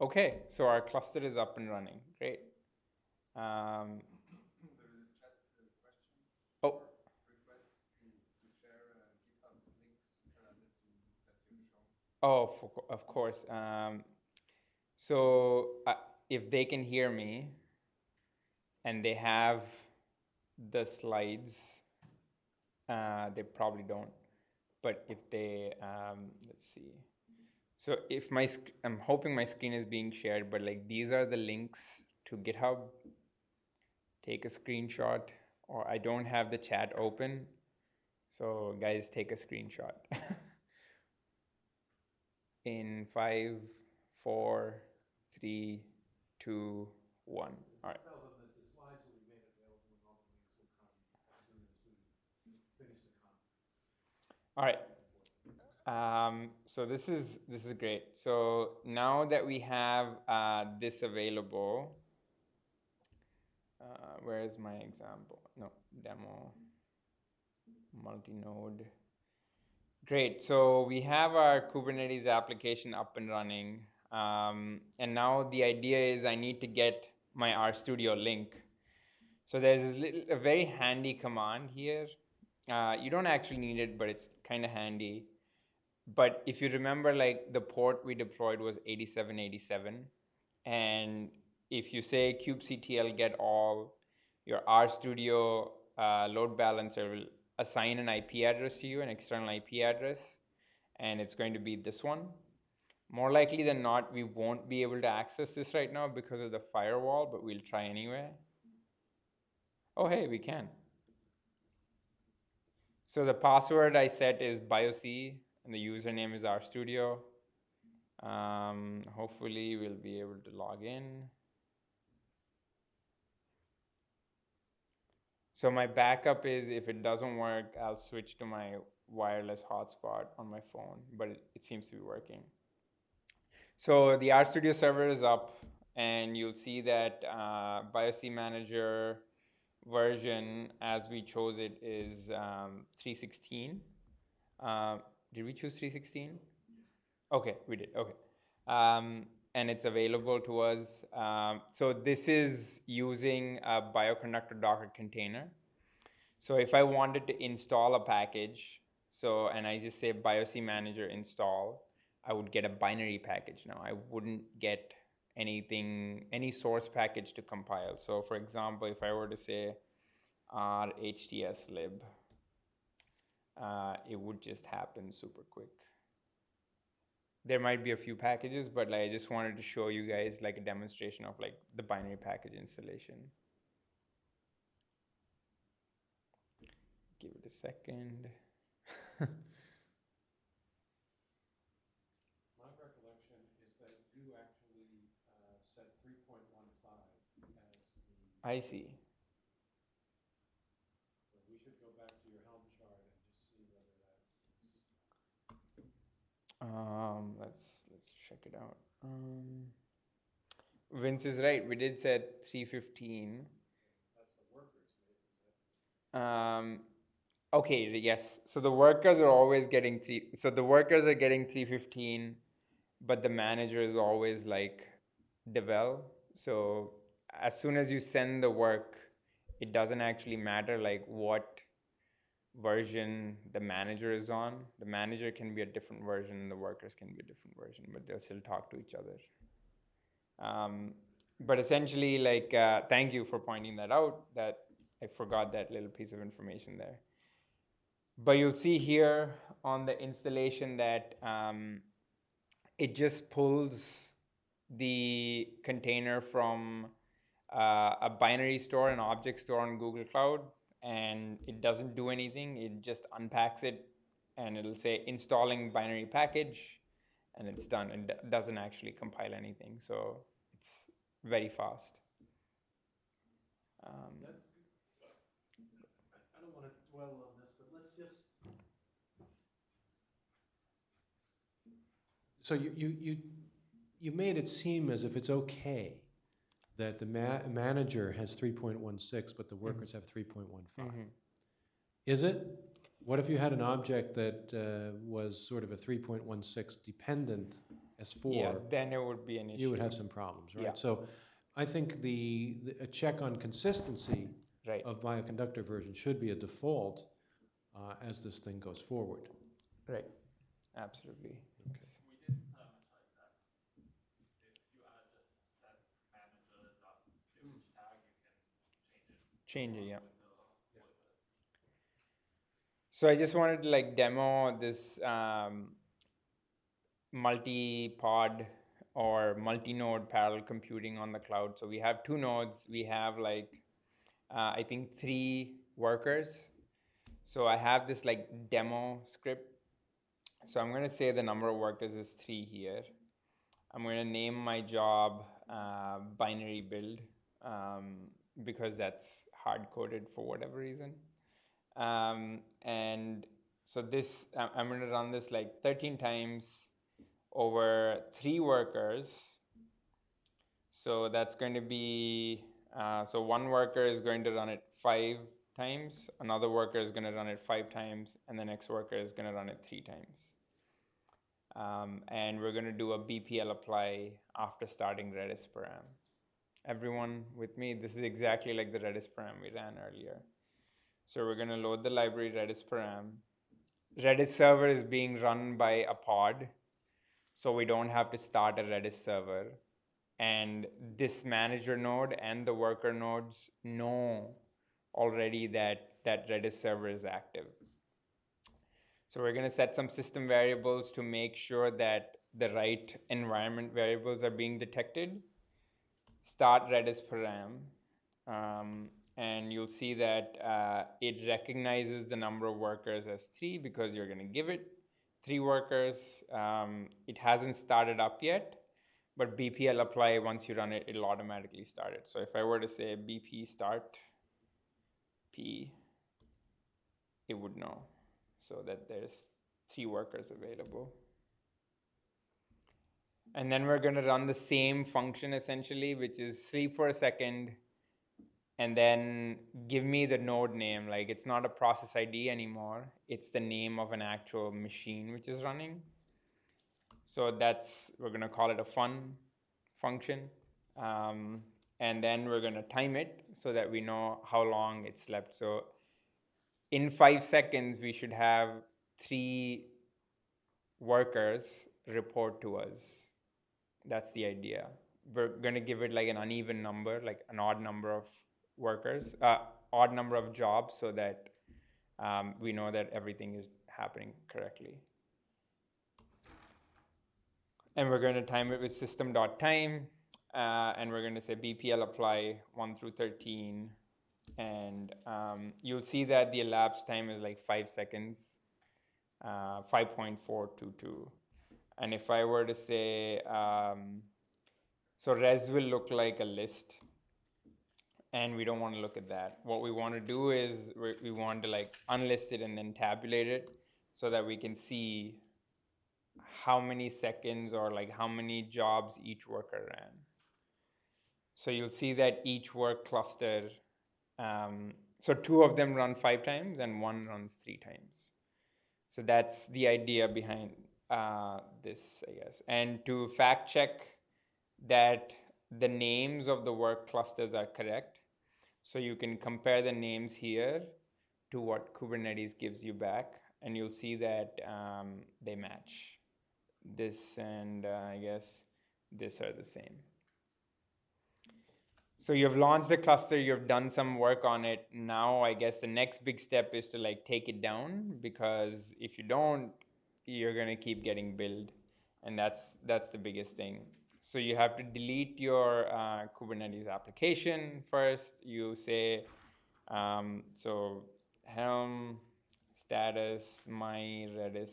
Okay, so our cluster is up and running. Great. Um, Oh, for, of course. Um, so uh, if they can hear me and they have the slides, uh, they probably don't. But if they, um, let's see. So if my, I'm hoping my screen is being shared, but like these are the links to GitHub. Take a screenshot, or I don't have the chat open. So guys, take a screenshot. *laughs* In five, four, three, two, one. All right. All right. Um, so this is this is great. So now that we have uh, this available, uh, where is my example? No demo. Multi-node. Great. So we have our Kubernetes application up and running, um, and now the idea is I need to get my RStudio link. So there's this little, a very handy command here. Uh, you don't actually need it, but it's kind of handy. But if you remember, like the port we deployed was 8787, and if you say kubectl get all, your RStudio uh, load balancer will assign an IP address to you, an external IP address, and it's going to be this one. More likely than not, we won't be able to access this right now because of the firewall, but we'll try anyway. Oh, hey, we can. So the password I set is BioC, and the username is RStudio. Um, hopefully, we'll be able to log in. So my backup is if it doesn't work, I'll switch to my wireless hotspot on my phone, but it, it seems to be working. So the RStudio server is up, and you'll see that uh, BioC Manager version, as we chose it, is um, 316. Uh, did we choose 316? Okay, we did. Okay. Um, and it's available to us. Um, so this is using a bioconductor Docker container. So if I wanted to install a package, so and I just say BioC Manager install, I would get a binary package now. I wouldn't get anything, any source package to compile. So for example, if I were to say r hts lib, uh, it would just happen super quick there might be a few packages, but like I just wanted to show you guys like a demonstration of like the binary package installation. Give it a second. *laughs* My recollection is that you actually uh, set 3.15 as the, I see. so we should go back to your Helm chart and just see whether that's. Um, let's let's check it out. Um, Vince is right. We did set 315. Um, okay, yes. So the workers are always getting three. So the workers are getting 315, but the manager is always like devel. So as soon as you send the work, it doesn't actually matter like what version the manager is on. The manager can be a different version, and the workers can be a different version, but they'll still talk to each other. Um, but essentially, like, uh, thank you for pointing that out. That I forgot that little piece of information there. But you'll see here on the installation that um, it just pulls the container from uh, a binary store, an object store on Google Cloud, and it doesn't do anything. It just unpacks it, and it'll say installing binary package, and it's done. It doesn't actually compile anything, so it's very fast. Um, I don't want to dwell on this, but let's just. So you, you, you, you made it seem as if it's okay that the ma- manager has three point one six, but the workers have three point one five. mhm. Is it? What if you had an object that uh, was sort of a three point one six dependent S Yeah, four? then it would be an issue. You would have some problems, right? Yeah. So I think the, the- a check on consistency right. of bioconductor version should be a default uh, as this thing goes forward. Right. Absolutely. Change it, yeah. So I just wanted to like demo this um, multi-pod or multi-node parallel computing on the cloud. So we have two nodes. We have like uh, I think three workers. So I have this like demo script. So I'm going to say the number of workers is three here. I'm going to name my job uh, binary build um, because that's hard coded for whatever reason. Um, and so this, I'm going to run this like 13 times over three workers. So that's going to be, uh, so one worker is going to run it five times, another worker is going to run it five times, and the next worker is going to run it three times. Um, and we're going to do a BPL apply after starting Redis param. Everyone with me? This is exactly like the Redis param we ran earlier. So we're going to load the library Redis param. Redis server is being run by a pod, so we don't have to start a Redis server. And this manager node and the worker nodes know already that that Redis server is active. So we're going to set some system variables to make sure that the right environment variables are being detected. Start Redis param, um, and you'll see that uh, it recognizes the number of workers as three because you're going to give it three workers. Um, it hasn't started up yet, but BPL apply once you run it, it'll automatically start it. So if I were to say BP start P, it would know so that there's three workers available. And then we're going to run the same function essentially, which is sleep for a second and then give me the node name. Like it's not a process ID anymore, it's the name of an actual machine which is running. So that's, we're going to call it a fun function. Um, and then we're going to time it so that we know how long it slept. So in five seconds, we should have three workers report to us. That's the idea. We're going to give it like an uneven number, like an odd number of workers, uh, odd number of jobs, so that um, we know that everything is happening correctly. And we're going to time it with system.time, uh, and we're going to say BPL apply 1 through 13 and um, you'll see that the elapsed time is like five seconds, uh, 5.422. And if I were to say, um, so res will look like a list, and we don't want to look at that. What we want to do is we, want to like unlist it and then tabulate it so that we can see how many seconds or like how many jobs each worker ran. So you'll see that each work cluster, um, so two of them run five times and one runs three times. So that's the idea behind uh, this, I guess. And to fact check that the names of the work clusters are correct, so you can compare the names here to what Kubernetes gives you back, and you'll see that um, they match. This and uh, I guess this are the same. So you've launched the cluster, you've done some work on it. Now I guess the next big step is to like take it down because if you don't, you're gonna keep getting billed, and that's that's the biggest thing. So you have to delete your uh, Kubernetes application first. You say um, so Helm status my Redis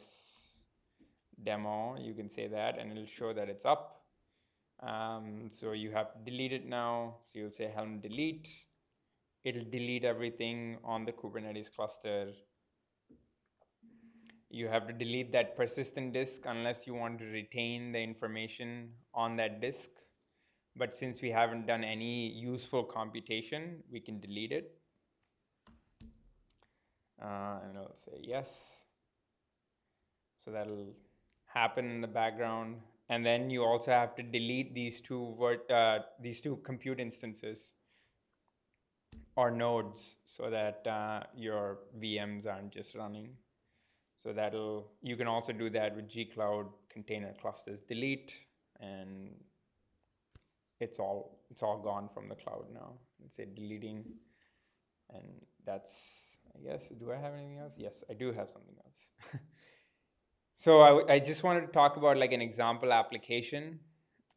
demo. You can say that, and it'll show that it's up. Um, so you have to delete it now. So you'll say Helm delete. It'll delete everything on the Kubernetes cluster. You have to delete that persistent disk unless you want to retain the information on that disk. But since we haven't done any useful computation, we can delete it. Uh, and I'll say yes. So that'll happen in the background and then you also have to delete these two uh, these two compute instances or nodes so that uh, your VMs aren't just running. So that'll you can also do that with gcloud container clusters delete and it's all it's all gone from the cloud now. Let's say deleting and that's I guess do I have anything else? Yes, I do have something else. *laughs* So I, I just wanted to talk about like an example application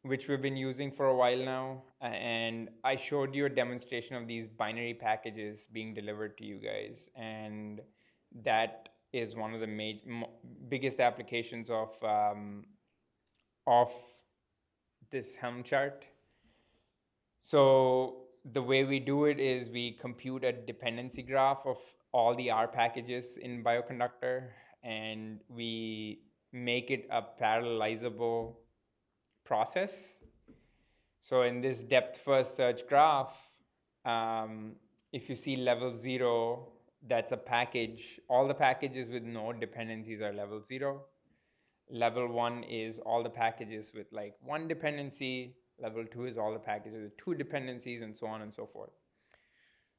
which we've been using for a while now. And I showed you a demonstration of these binary packages being delivered to you guys. And that is one of the major, biggest applications of, um, of this Helm chart. So the way we do it is we compute a dependency graph of all the R packages in Bioconductor and we make it a parallelizable process. So in this depth first search graph, um, if you see level zero, that's a package. All the packages with no dependencies are level zero. Level one is all the packages with like one dependency. Level two is all the packages with two dependencies and so on and so forth.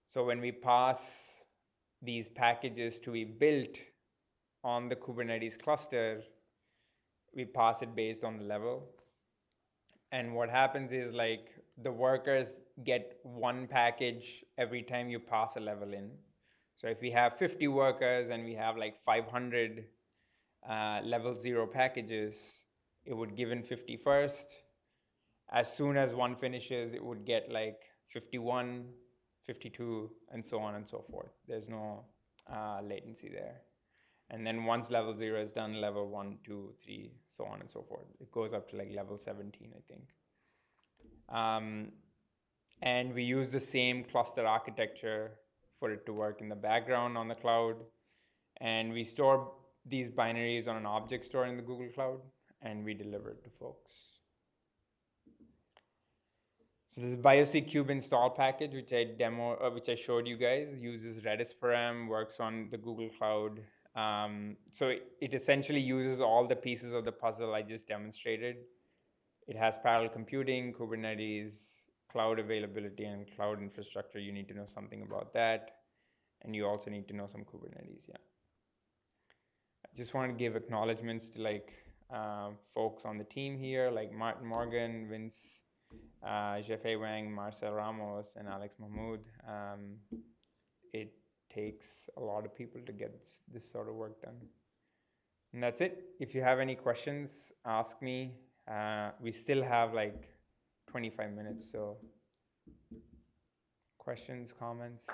So when we pass these packages to be built on the Kubernetes cluster, we pass it based on the level. And what happens is like the workers get one package every time you pass a level in. So if we have 50 workers and we have like 500 uh, level zero packages, it would give in 50 first. As soon as one finishes, it would get like 51, 52, and so on and so forth. There's no uh, latency there. And then once level zero is done, level one, two, three, so on and so forth. It goes up to like level 17, I think. Um, and we use the same cluster architecture for it to work in the background on the cloud. And we store these binaries on an object store in the Google Cloud, and we deliver it to folks. So this BioC Kube install package, which I demo, uh, which I showed you guys, uses RedisParam, works on the Google Cloud, um, so it, it, essentially uses all the pieces of the puzzle I just demonstrated. It has parallel computing, Kubernetes, cloud availability, and cloud infrastructure. You need to know something about that. And you also need to know some Kubernetes, yeah. I just want to give acknowledgements to like uh, folks on the team here, like Martin Morgan, Vince, uh, Jiefei Wang, Marcel Ramos, and Alex Mahmoud. Um, it takes a lot of people to get this, this sort of work done. And that's it. If you have any questions, ask me. Uh, we still have like 25 minutes, so questions, comments?